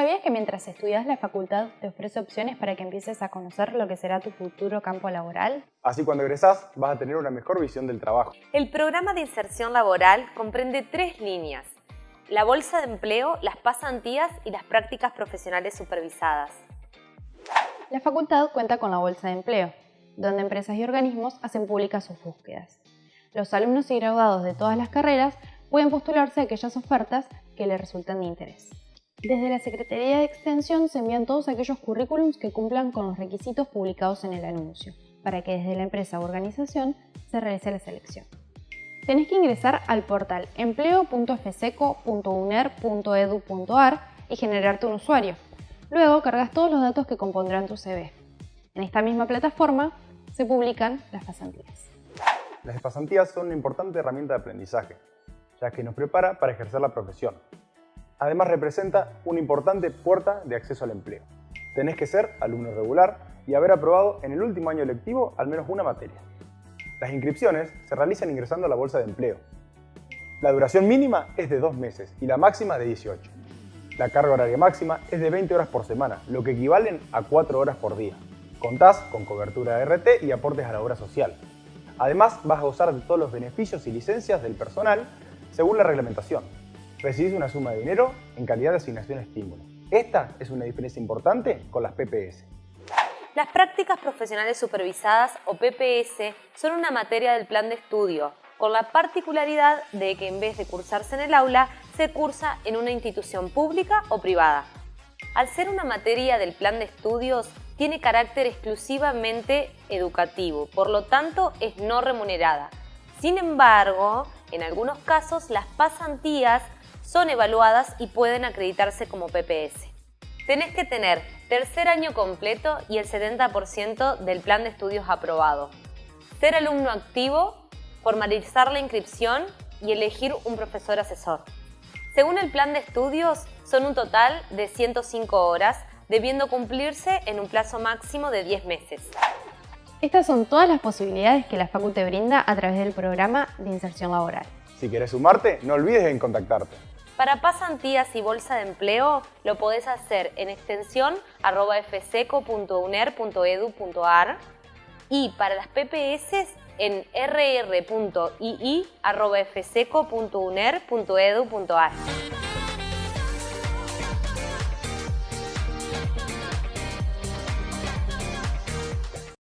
¿Sabías que mientras estudias la facultad te ofrece opciones para que empieces a conocer lo que será tu futuro campo laboral? Así cuando egresás vas a tener una mejor visión del trabajo. El programa de inserción laboral comprende tres líneas. La bolsa de empleo, las pasantías y las prácticas profesionales supervisadas. La facultad cuenta con la bolsa de empleo, donde empresas y organismos hacen públicas sus búsquedas. Los alumnos y graduados de todas las carreras pueden postularse a aquellas ofertas que les resulten de interés. Desde la Secretaría de Extensión se envían todos aquellos currículums que cumplan con los requisitos publicados en el anuncio, para que desde la empresa o organización se realice la selección. Tenés que ingresar al portal empleo.fseco.uner.edu.ar y generarte un usuario. Luego cargas todos los datos que compondrán tu CV. En esta misma plataforma se publican las pasantías. Las pasantías son una importante herramienta de aprendizaje, ya que nos prepara para ejercer la profesión, Además representa una importante puerta de acceso al empleo. Tenés que ser alumno regular y haber aprobado en el último año lectivo al menos una materia. Las inscripciones se realizan ingresando a la bolsa de empleo. La duración mínima es de dos meses y la máxima de 18. La carga horaria máxima es de 20 horas por semana, lo que equivalen a 4 horas por día. Contás con cobertura de RT y aportes a la obra social. Además, vas a gozar de todos los beneficios y licencias del personal según la reglamentación, recibís una suma de dinero en calidad de asignación estímulo. Esta es una diferencia importante con las PPS. Las prácticas profesionales supervisadas o PPS son una materia del plan de estudio, con la particularidad de que en vez de cursarse en el aula, se cursa en una institución pública o privada. Al ser una materia del plan de estudios, tiene carácter exclusivamente educativo, por lo tanto es no remunerada. Sin embargo, en algunos casos las pasantías son evaluadas y pueden acreditarse como PPS. Tenés que tener tercer año completo y el 70% del plan de estudios aprobado. Ser alumno activo, formalizar la inscripción y elegir un profesor asesor. Según el plan de estudios, son un total de 105 horas, debiendo cumplirse en un plazo máximo de 10 meses. Estas son todas las posibilidades que la Facu te brinda a través del programa de inserción laboral. Si quieres sumarte, no olvides en contactarte. Para pasantías y bolsa de empleo lo podés hacer en extensión arroba fseco.uner.edu.ar y para las PPS en rr.ii.fseco.uner.edu.ar.